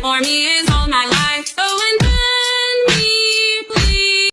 for me is all my life.